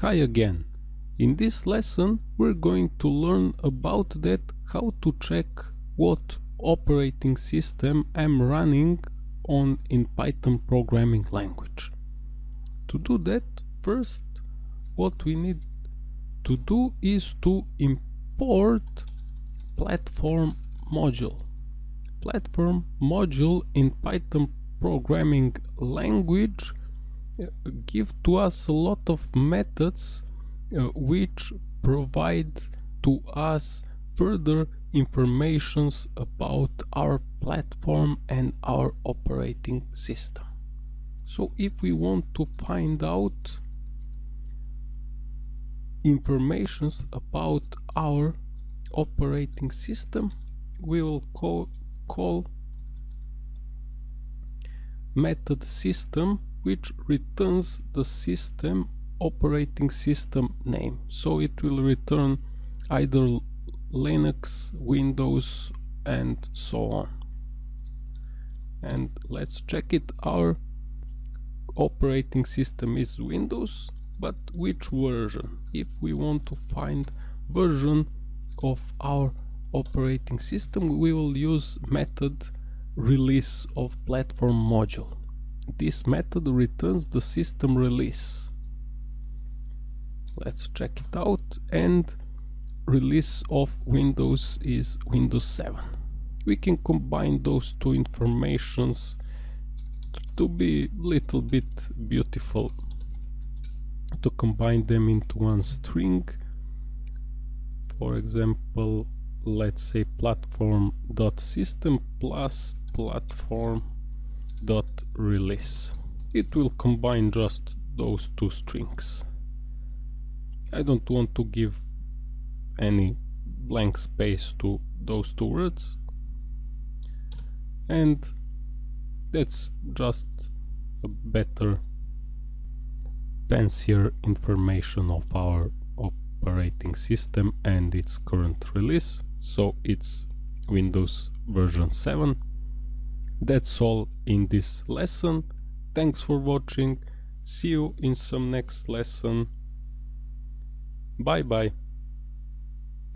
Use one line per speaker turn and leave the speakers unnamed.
Hi again. In this lesson we're going to learn about that how to check what operating system I'm running on in Python programming language. To do that first what we need to do is to import platform module. Platform module in Python programming language give to us a lot of methods uh, which provide to us further informations about our platform and our operating system. So if we want to find out informations about our operating system, we will call, call method system which returns the system operating system name. So it will return either Linux, Windows and so on. And let's check it. Our operating system is Windows but which version? If we want to find version of our operating system we will use method release of platform module this method returns the system release. Let's check it out and release of Windows is Windows 7. We can combine those two informations to be little bit beautiful to combine them into one string for example let's say platform.system plus platform dot release. It will combine just those two strings. I don't want to give any blank space to those two words. And that's just a better fancier information of our operating system and its current release. So it's Windows version 7 that's all in this lesson. Thanks for watching. See you in some next lesson. Bye bye.